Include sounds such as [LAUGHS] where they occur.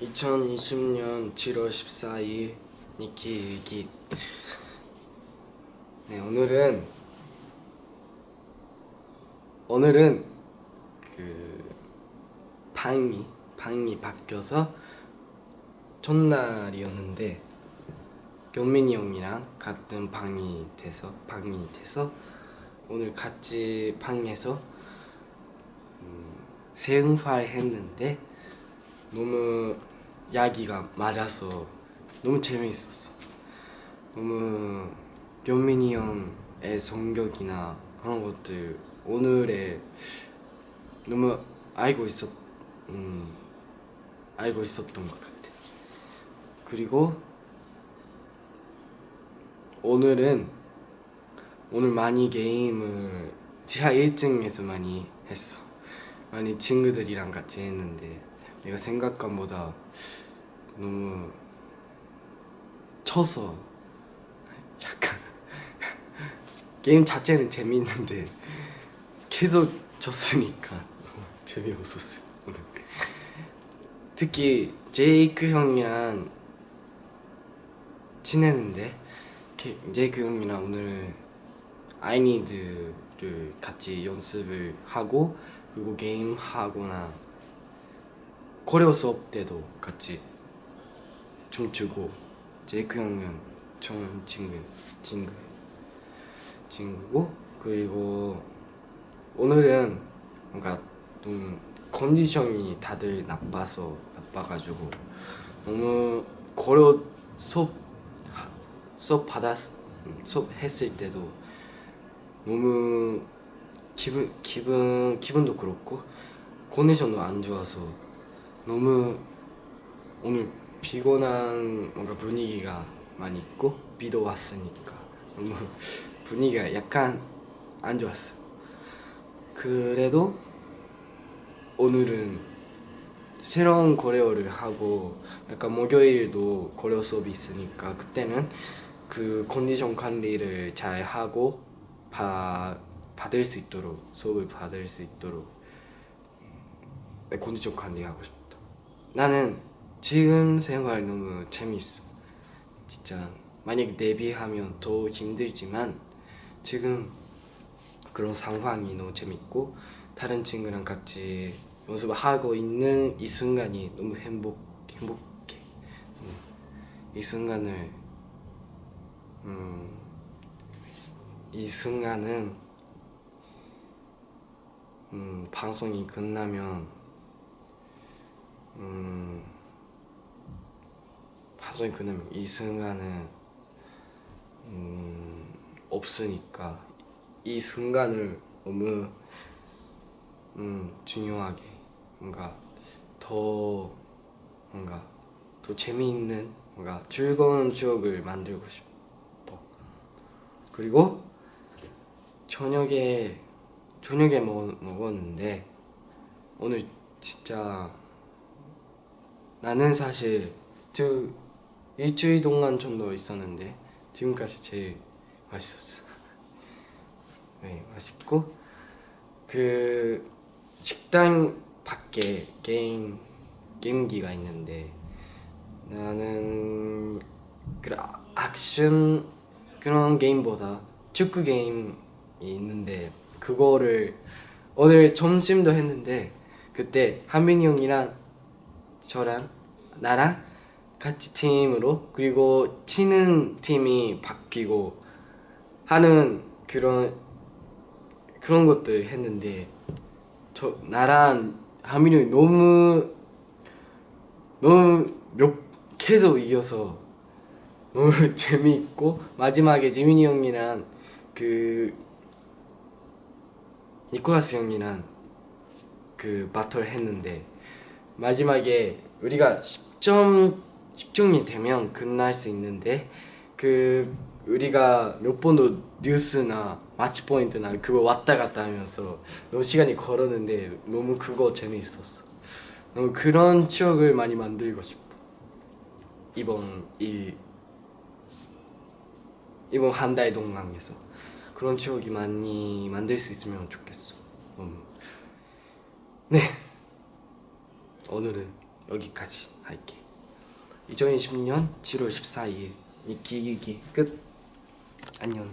2020년 7월 14일 니키 일기. [LAUGHS] 네 오늘은 오늘은 그 방이 방이 바뀌어서 첫날이었는데 경민이 형이랑 같은 방이 돼서 방이 돼서 오늘 같이 방에서 음, 생활 했는데 너무 야기가 맞아서 너무 재미있었어. 너무 경민이 형의 성격이나 그런 것들 오늘에 너무 알고 있었 음, 알고 있었던 것 같아. 그리고 오늘은 오늘 많이 게임을 지하 1층에서 많이 했어. 많이 친구들이랑 같이 했는데 내가 생각한 보다 너무 쳐서 약간 [LAUGHS] 게임 자체는 재미있는데 계속 졌으니까 너무 재미없었어요 오늘. 특히 제이크 형이랑 게- 제이크 형이랑 오늘 아이니드를 같이 연습을 하고 그리고 게임 하거나 코레오 수업 때도 같이 춤추고 제이크 형은 처음 친구 친구 친구고 그리고 오늘은 뭔가 좀 컨디션이 다들 나빠서 나빠가지고 너무 코레오 수업 수업 받았 수업 했을 때도 너무 기분 기분 기분도 그렇고 컨디션도 안 좋아서 너무 오늘 피곤한 뭔가 분위기가 많이 있고 비도 왔으니까 너무 [LAUGHS] 분위기가 약간 안 좋았어. 그래도 오늘은 새로운 코레오를 하고 약간 목요일도 코레오 수업이 있으니까 그때는 그 컨디션 관리를 잘 하고 바, 받을 수 있도록 수업을 받을 수 있도록 내 컨디션 관리하고 싶다. 나는 지금 생활 너무 재밌어. 진짜 만약에 데뷔하면 더 힘들지만 지금 그런 상황이 너무 재밌고 다른 친구랑 같이 연습을 하고 있는 이 순간이 너무 행복 행복해. 음, 이 순간을 음, 이 순간은 음, 방송이 끝나면 음, 방송이 끝나면 이 순간은 음, 없으니까 이 순간을 너무 음, 중요하게 뭔가 더 뭔가 더 재미있는 뭔가 즐거운 추억을 만들고 싶어. 그리고 저녁에 저녁에 먹, 먹었는데 오늘 진짜 나는 사실 저 일주일 동안 정도 있었는데 지금까지 제일 맛있었어. [LAUGHS] 네, 맛있고 그 식당 밖에 게임 게임기가 있는데 나는 그 아- 액션 그런 게임보다 축구 게임이 있는데 그거를 오늘 점심도 했는데 그때 한민이 형이랑 저랑 나랑 같이 팀으로 그리고 치는 팀이 바뀌고 하는 그런 그런 것들 했는데 저 나랑 하민이 너무 너무 몇 계속 이겨서 너무 [LAUGHS] 재미있고 마지막에 지민이 형이랑 그 니콜라스 형이랑 그 바틀 했는데 마지막에 우리가 10점 10점이 되면 끝날 수 있는데 그 우리가 몇 번도 뉴스나 마치 포인트나 그거 왔다 갔다 하면서 너무 시간이 걸었는데 너무 그거 재미있었어. 너무 그런 추억을 많이 만들고 싶어. 이번 이 이번 한 달 동안에서 그런 추억이 많이 만들 수 있으면 좋겠어. 음. 네. 오늘은 여기까지 할게 2020년 7월 14일. 니끼기기 끝. 안녕